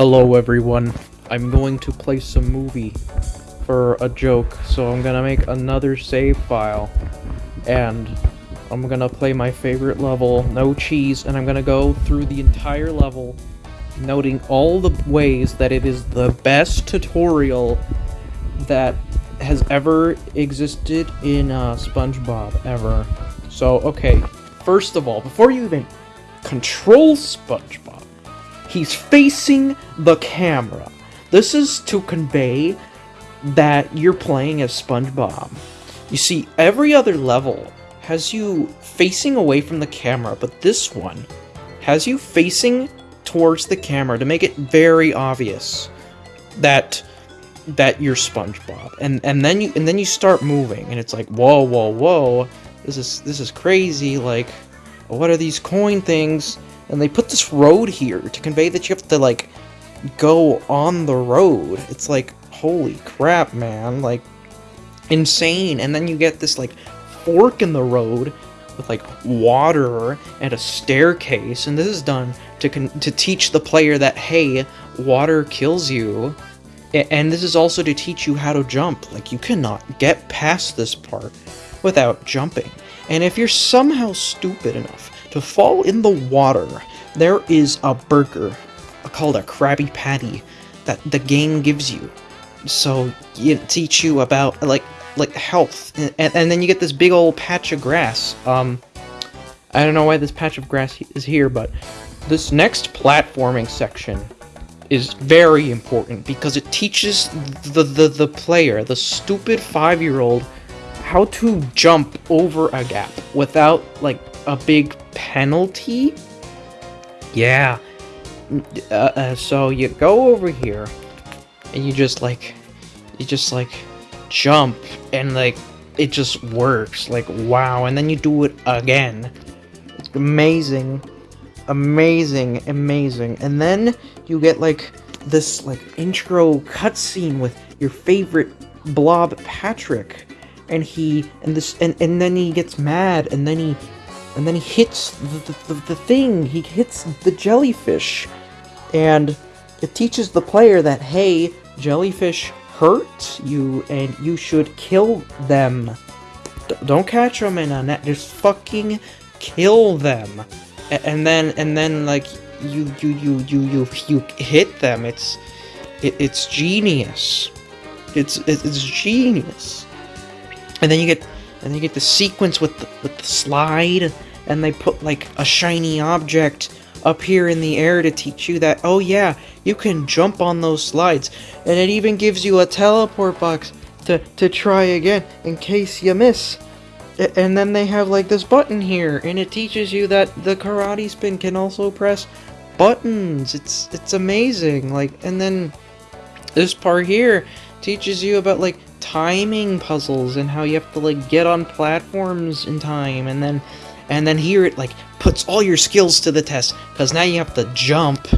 Hello everyone. I'm going to play some movie for a joke, so I'm gonna make another save file. And I'm gonna play my favorite level, no cheese, and I'm gonna go through the entire level, noting all the ways that it is the best tutorial that has ever existed in uh, SpongeBob, ever. So, okay, first of all, before you even control SpongeBob, he's facing the camera. This is to convey that you're playing as SpongeBob. You see, every other level has you facing away from the camera, but this one has you facing towards the camera to make it very obvious that that you're SpongeBob. And and then you and then you start moving and it's like, "Whoa, whoa, whoa. This is this is crazy. Like what are these coin things?" And they put this road here to convey that you have to like go on the road. It's like, holy crap, man. Like, insane. And then you get this, like, fork in the road with, like, water and a staircase. And this is done to, to teach the player that, hey, water kills you. And this is also to teach you how to jump. Like, you cannot get past this part without jumping. And if you're somehow stupid enough to fall in the water, there is a burger called a Krabby Patty that the game gives you. So it teach you about like like health, and, and then you get this big old patch of grass. Um, I don't know why this patch of grass is here, but this next platforming section is very important because it teaches the the, the player, the stupid five-year-old, how to jump over a gap without like a big penalty. Yeah, uh, uh, so you go over here, and you just like, you just like jump, and like it just works. Like wow, and then you do it again. It's amazing, amazing, amazing. And then you get like this like intro cutscene with your favorite blob Patrick, and he and this and and then he gets mad, and then he and then he hits the, the, the, thing, he hits the jellyfish, and it teaches the player that, hey, jellyfish hurt you and you should kill them. D don't catch them in a net, just fucking kill them. A and then, and then, like, you, you, you, you, you, you hit them. It's, it, it's genius. It's, it's genius. And then you get, and you get the sequence with the, with the slide, and they put, like, a shiny object up here in the air to teach you that, oh yeah, you can jump on those slides. And it even gives you a teleport box to, to try again in case you miss. And then they have like this button here, and it teaches you that the karate spin can also press buttons. It's it's amazing. Like, and then this part here teaches you about like timing puzzles and how you have to like get on platforms in time, and then and then here it like puts all your skills to the test because now you have to jump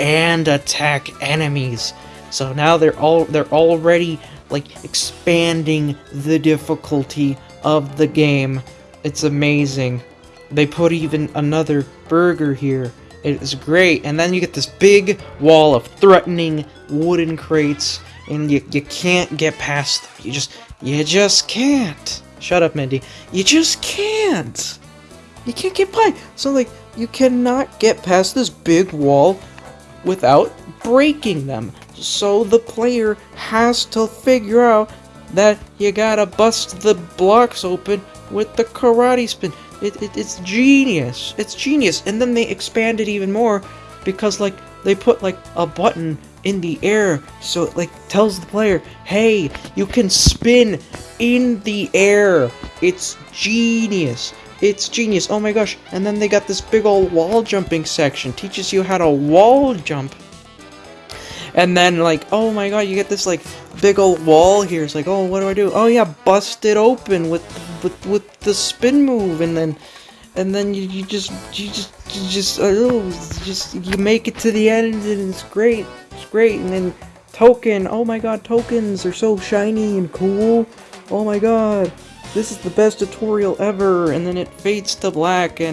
and attack enemies. So now they're all they're already like expanding the difficulty of the game. It's amazing. They put even another burger here. It is great. And then you get this big wall of threatening wooden crates and you, you can't get past them. You just you just can't. Shut up, Mindy. You just can't. You can't get by. So, like, you cannot get past this big wall without breaking them. So the player has to figure out that you gotta bust the blocks open with the karate spin. It, it, it's genius. It's genius. And then they expand it even more because, like, they put, like, a button in the air so it, like, tells the player, hey, you can spin in the air. It's genius. It's genius. Oh my gosh. And then they got this big old wall jumping section. Teaches you how to wall jump. And then like, oh my god, you get this like big old wall here. It's like, oh, what do I do? Oh yeah, bust it open with with with the spin move and then and then you, you just you just you just uh, oh just you make it to the end and it's great. It's great. And then token. Oh my god, tokens are so shiny and cool. Oh my god this is the best tutorial ever, and then it fades to black, and